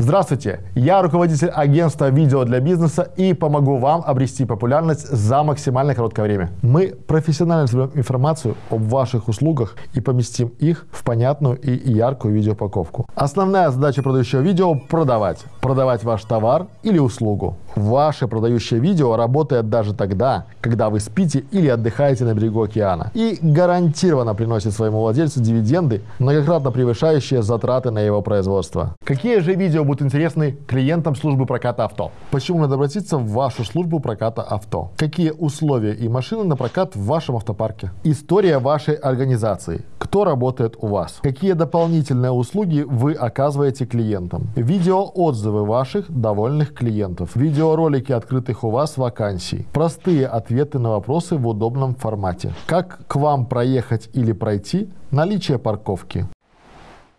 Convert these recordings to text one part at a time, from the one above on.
Здравствуйте, я руководитель агентства видео для бизнеса и помогу вам обрести популярность за максимально короткое время. Мы профессионально соберем информацию об ваших услугах и поместим их в понятную и яркую видеоупаковку. Основная задача продающего видео – продавать. Продавать ваш товар или услугу. Ваше продающее видео работает даже тогда, когда вы спите или отдыхаете на берегу океана и гарантированно приносит своему владельцу дивиденды, многократно превышающие затраты на его производство. Какие же видео будут интересны клиентам службы проката авто? Почему надо обратиться в вашу службу проката авто? Какие условия и машины на прокат в вашем автопарке? История вашей организации. Кто работает у вас? Какие дополнительные услуги вы оказываете клиентам? Видеоотзывы ваших довольных клиентов. Видеоролики открытых у вас вакансий. Простые ответы на вопросы в удобном формате. Как к вам проехать или пройти? Наличие парковки.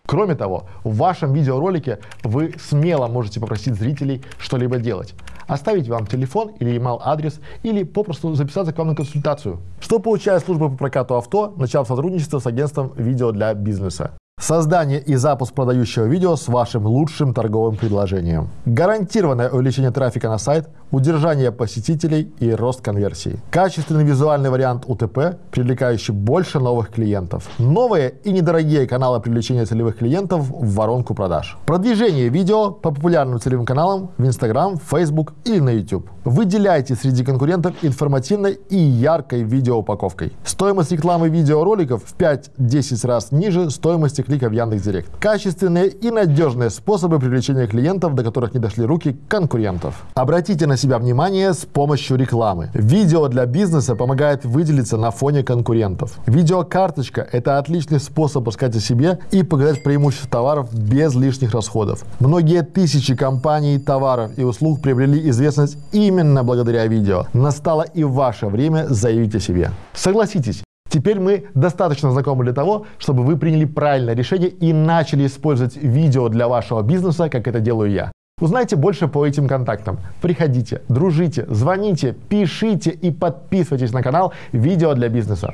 Кроме того, в вашем видеоролике вы смело можете попросить зрителей что-либо делать. Оставить вам телефон или email-адрес, или попросту записаться к вам на консультацию. Что получает служба по прокату авто, начав сотрудничество с агентством видео для бизнеса? Создание и запуск продающего видео с вашим лучшим торговым предложением. Гарантированное увеличение трафика на сайт, удержание посетителей и рост конверсии. Качественный визуальный вариант УТП, привлекающий больше новых клиентов. Новые и недорогие каналы привлечения целевых клиентов в воронку продаж. Продвижение видео по популярным целевым каналам в Instagram, Facebook или на YouTube. Выделяйте среди конкурентов информативной и яркой видеоупаковкой. Стоимость рекламы видеороликов в 5-10 раз ниже стоимости клика в Яндекс.Директ. Качественные и надежные способы привлечения клиентов, до которых не дошли руки конкурентов. Обратите на себя внимание с помощью рекламы. Видео для бизнеса помогает выделиться на фоне конкурентов. Видеокарточка – это отличный способ рассказать о себе и показать преимущества товаров без лишних расходов. Многие тысячи компаний, товаров и услуг приобрели известность именно благодаря видео. Настало и ваше время заявить о себе. Согласитесь, Теперь мы достаточно знакомы для того, чтобы вы приняли правильное решение и начали использовать видео для вашего бизнеса, как это делаю я. Узнайте больше по этим контактам. Приходите, дружите, звоните, пишите и подписывайтесь на канал «Видео для бизнеса».